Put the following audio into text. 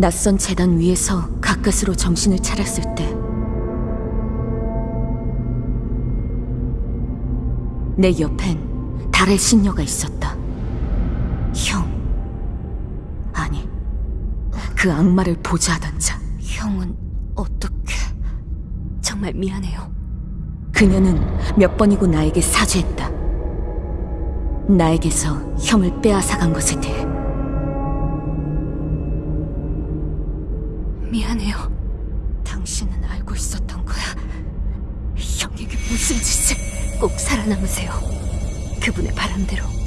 낯선 재단 위에서 가까스로 정신을 차렸을 때 내 옆엔 달의 신녀가 있었다. 형. 아니, 그 악마를 보좌하던 자. 형은 어떻게... 정말 미안해요. 그녀는 몇 번이고 나에게 사죄했다. 나에게서 형을 빼앗아간 것에 대해. 미안해요. 당신은 알고 있었던 거야. 형에게 무슨 짓을. 꼭 살아남으세요. 그분의 바람대로.